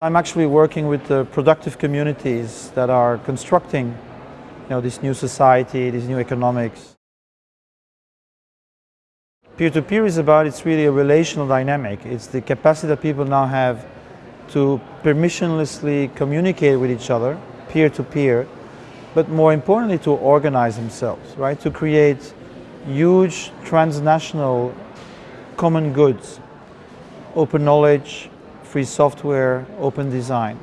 I'm actually working with the productive communities that are constructing you know, this new society, this new economics. Peer-to-peer -peer is about, it's really a relational dynamic. It's the capacity that people now have to permissionlessly communicate with each other, peer-to-peer, -peer, but more importantly to organize themselves, right? To create huge transnational common goods, open knowledge, free software, open design.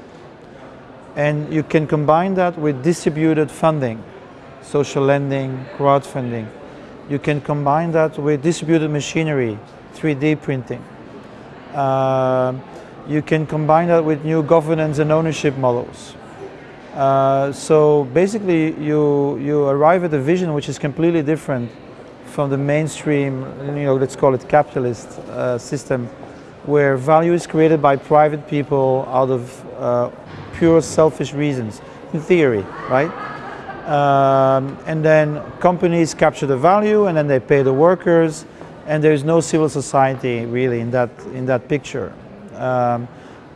And you can combine that with distributed funding, social lending, crowdfunding. You can combine that with distributed machinery, 3D printing. Uh, you can combine that with new governance and ownership models. Uh, so basically you, you arrive at a vision which is completely different from the mainstream, you know, let's call it capitalist uh, system where value is created by private people out of uh, pure selfish reasons, in theory, right? Um, and then companies capture the value and then they pay the workers and there's no civil society really in that, in that picture. Um,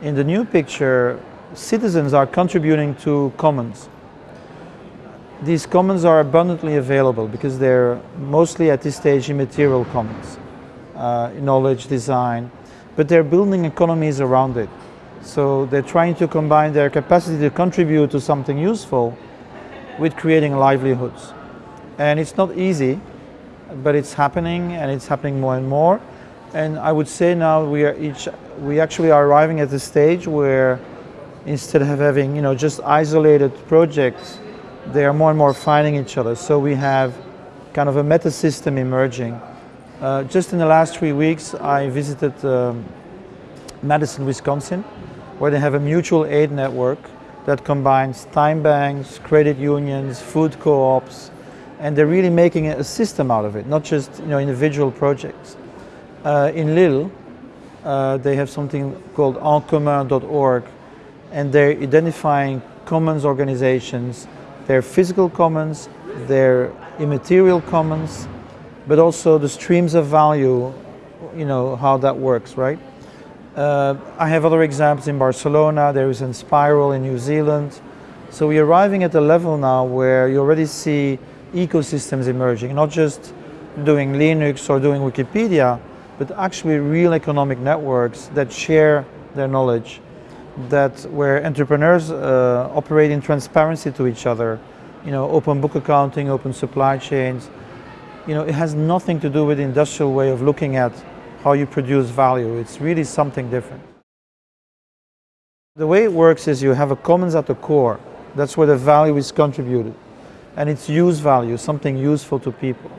in the new picture, citizens are contributing to commons. These commons are abundantly available because they're mostly at this stage immaterial commons, uh, knowledge, design, but they're building economies around it. So they're trying to combine their capacity to contribute to something useful with creating livelihoods. And it's not easy, but it's happening and it's happening more and more. And I would say now we are each, we actually are arriving at the stage where instead of having, you know, just isolated projects, they are more and more finding each other. So we have kind of a meta system emerging uh, just in the last three weeks, I visited um, Madison, Wisconsin, where they have a mutual aid network that combines time banks, credit unions, food co-ops, and they're really making a system out of it, not just you know, individual projects. Uh, in Lille, uh, they have something called encommun.org, and they're identifying commons organizations, their physical commons, their immaterial commons, but also the streams of value, you know, how that works, right? Uh, I have other examples in Barcelona, there is Enspiral in New Zealand. So we're arriving at a level now where you already see ecosystems emerging, not just doing Linux or doing Wikipedia, but actually real economic networks that share their knowledge, that where entrepreneurs uh, operate in transparency to each other, you know, open book accounting, open supply chains, you know, it has nothing to do with the industrial way of looking at how you produce value. It's really something different. The way it works is you have a commons at the core. That's where the value is contributed. And it's use value, something useful to people.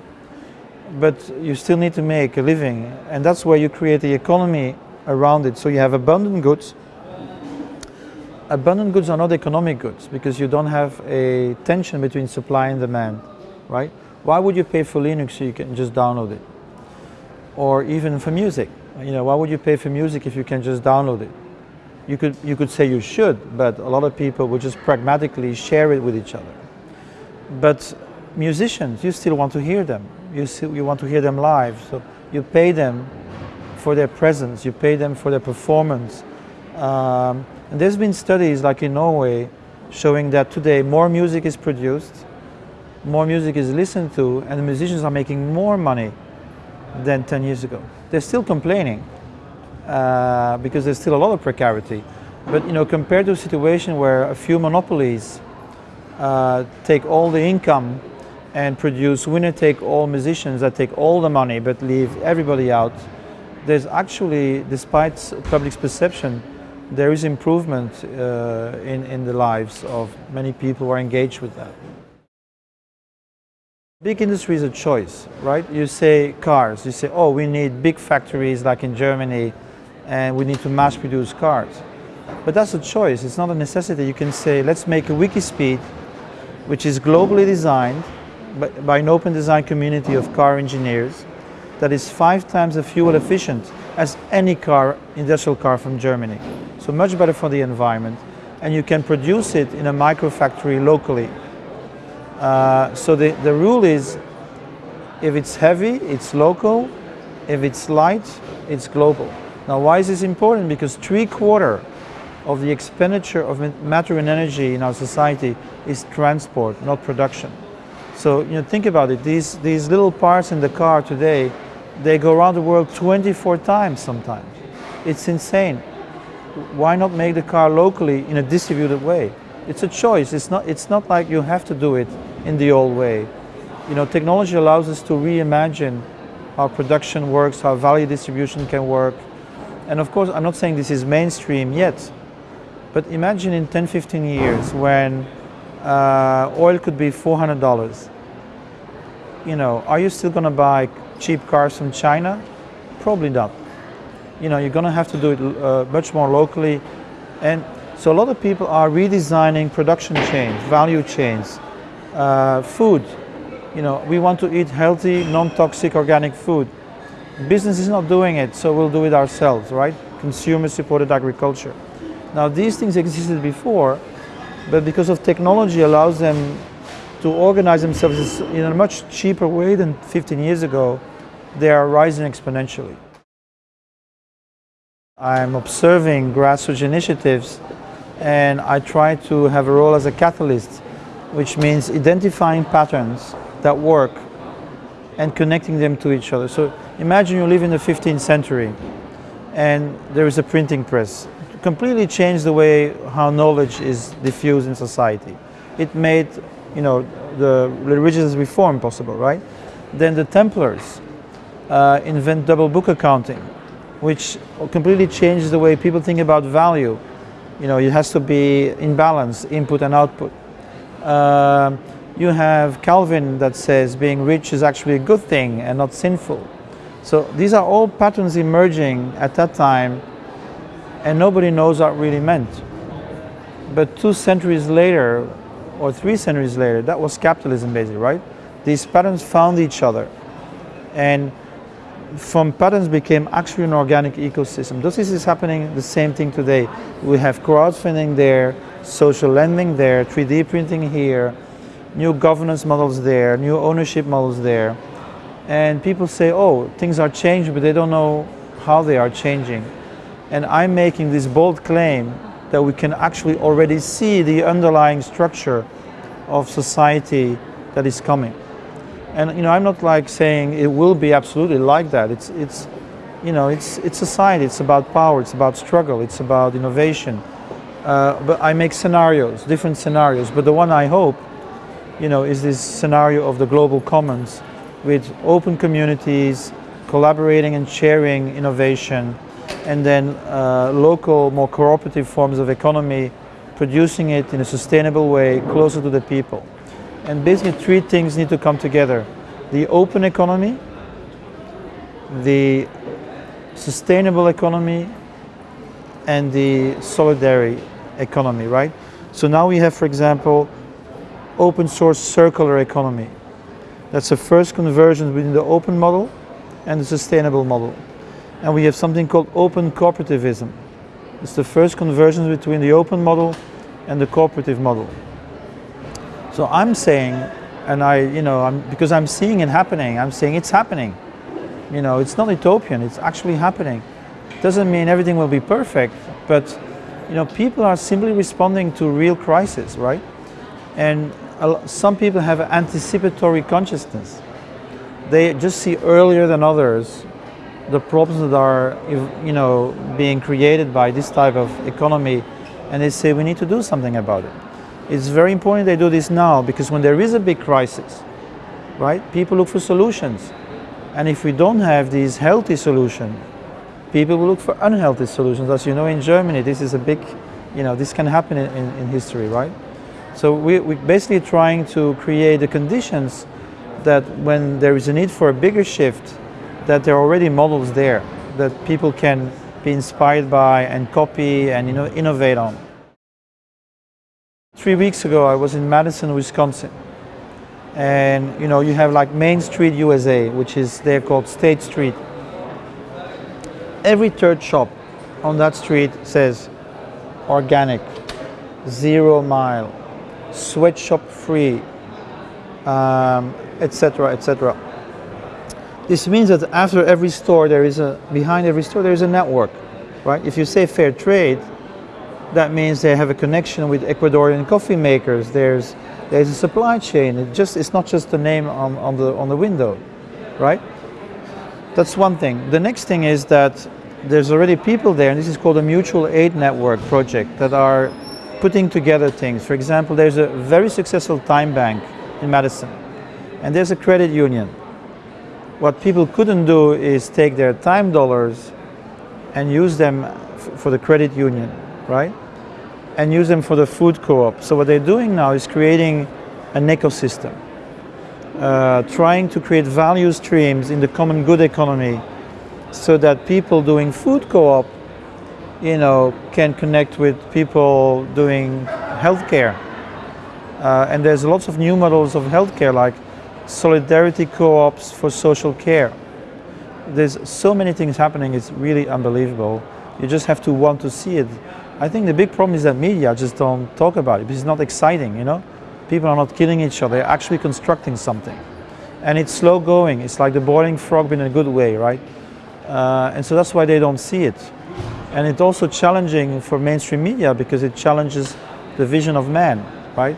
But you still need to make a living. And that's where you create the economy around it. So you have abundant goods. Abundant goods are not economic goods because you don't have a tension between supply and demand, right? Why would you pay for Linux so you can just download it? Or even for music. You know, why would you pay for music if you can just download it? You could, you could say you should, but a lot of people would just pragmatically share it with each other. But musicians, you still want to hear them. You, still, you want to hear them live. So you pay them for their presence, you pay them for their performance. Um, and there's been studies like in Norway showing that today more music is produced more music is listened to and the musicians are making more money than 10 years ago. They're still complaining uh, because there's still a lot of precarity. But you know, compared to a situation where a few monopolies uh, take all the income and produce winner-take-all musicians that take all the money but leave everybody out, there's actually, despite public's perception, there is improvement uh, in, in the lives of many people who are engaged with that. Big industry is a choice, right? You say cars, you say, oh, we need big factories like in Germany and we need to mass produce cars. But that's a choice, it's not a necessity. You can say, let's make a Wikispeed, which is globally designed by, an open design community of car engineers that is five times as fuel efficient as any car, industrial car from Germany. So much better for the environment. And you can produce it in a micro factory locally. Uh, so the, the rule is if it's heavy, it's local. If it's light, it's global. Now why is this important? Because three quarter of the expenditure of matter and energy in our society is transport, not production. So you know, think about it. These these little parts in the car today, they go around the world 24 times sometimes. It's insane. Why not make the car locally in a distributed way? It's a choice. It's not. It's not like you have to do it in the old way. You know, technology allows us to reimagine how production works, how value distribution can work. And of course, I'm not saying this is mainstream yet, but imagine in 10, 15 years when uh, oil could be $400. You know, are you still going to buy cheap cars from China? Probably not. You know, you're going to have to do it uh, much more locally. And so a lot of people are redesigning production chains, value chains, uh, food. You know, we want to eat healthy, non-toxic organic food. Business is not doing it, so we'll do it ourselves, right? Consumer-supported agriculture. Now these things existed before, but because of technology allows them to organize themselves in a much cheaper way than 15 years ago, they are rising exponentially. I'm observing grassroots initiatives and I try to have a role as a catalyst, which means identifying patterns that work and connecting them to each other. So imagine you live in the 15th century and there is a printing press completely changed the way how knowledge is diffused in society. It made, you know, the religious reform possible, right? Then the Templars uh, invent double book accounting, which completely changes the way people think about value. You know, it has to be in balance, input and output. Uh, you have Calvin that says being rich is actually a good thing and not sinful. So these are all patterns emerging at that time and nobody knows what really meant. But two centuries later, or three centuries later, that was capitalism basically, right? These patterns found each other. And from patterns became actually an organic ecosystem. This is happening the same thing today. We have crowdfunding there, social lending there, 3D printing here, new governance models there, new ownership models there. And people say, oh, things are changing, but they don't know how they are changing. And I'm making this bold claim that we can actually already see the underlying structure of society that is coming. And you know, I'm not like saying it will be absolutely like that. It's, it's, you know, it's, it's society. It's about power. It's about struggle. It's about innovation. Uh, but I make scenarios, different scenarios. But the one I hope, you know, is this scenario of the global commons with open communities, collaborating and sharing innovation, and then uh, local, more cooperative forms of economy, producing it in a sustainable way, closer to the people. And basically three things need to come together. The open economy, the sustainable economy, and the solidarity economy, right? So now we have, for example, open source circular economy. That's the first conversion between the open model and the sustainable model and we have something called open cooperativism. It's the first conversion between the open model and the cooperative model. So I'm saying, and I, you know, I'm, because I'm seeing it happening, I'm saying it's happening. You know, it's not utopian, it's actually happening. Doesn't mean everything will be perfect, but you know, people are simply responding to real crisis, right? And some people have anticipatory consciousness. They just see earlier than others the problems that are you know being created by this type of economy and they say we need to do something about it. It's very important they do this now because when there is a big crisis, right, people look for solutions. And if we don't have these healthy solutions, people will look for unhealthy solutions. As you know, in Germany, this is a big, you know, this can happen in, in, history, right? So we, we're basically trying to create the conditions that when there is a need for a bigger shift, that there are already models there that people can be inspired by and copy and you know, innovate on. Three weeks ago I was in Madison, Wisconsin. And you know, you have like Main Street USA, which is there called State Street. Every third shop on that street says organic, zero mile, sweatshop free, etc., um, etc. Et this means that after every store, there is a behind every store there is a network, right? If you say fair trade, That means they have a connection with Ecuadorian coffee makers. There's, there's a supply chain. It just, it's not just a name on, on, the, on the window, right? That's one thing. The next thing is that there's already people there, and this is called a mutual aid network project, that are putting together things. For example, there's a very successful time bank in Madison, and there's a credit union. What people couldn't do is take their time dollars and use them for the credit union, right? And use them for the food co-op. So what they're doing now is creating an ecosystem, uh, trying to create value streams in the common good economy so that people doing food co-op, you know, can connect with people doing healthcare. Uh, and there's lots of new models of healthcare like solidarity co-ops for social care. There's so many things happening, it's really unbelievable. You just have to want to see it. I think the big problem is that media just don't talk about it because it's not exciting, you know? People are not killing each other, they're actually constructing something. And it's slow going, it's like the boiling frog but in a good way, right? Uh, and so that's why they don't see it. And it's also challenging for mainstream media because it challenges the vision of man, right?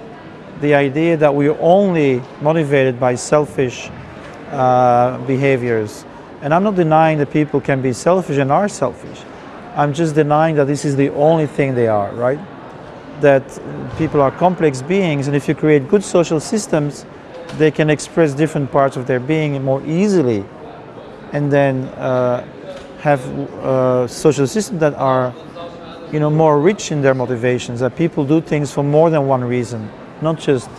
The idea that we're only motivated by selfish uh, behaviors. And I'm not denying that people can be selfish and are selfish. I'm just denying that this is the only thing they are, right? That people are complex beings and if you create good social systems, they can express different parts of their being more easily and then uh, have uh, social systems that are you know, more rich in their motivations, that people do things for more than one reason, not just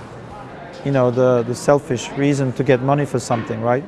you know, the, the selfish reason to get money for something, right?